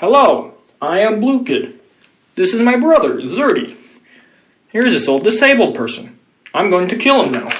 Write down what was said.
Hello, I am Blue Kid. This is my brother, Zerdy. Here's this old disabled person. I'm going to kill him now.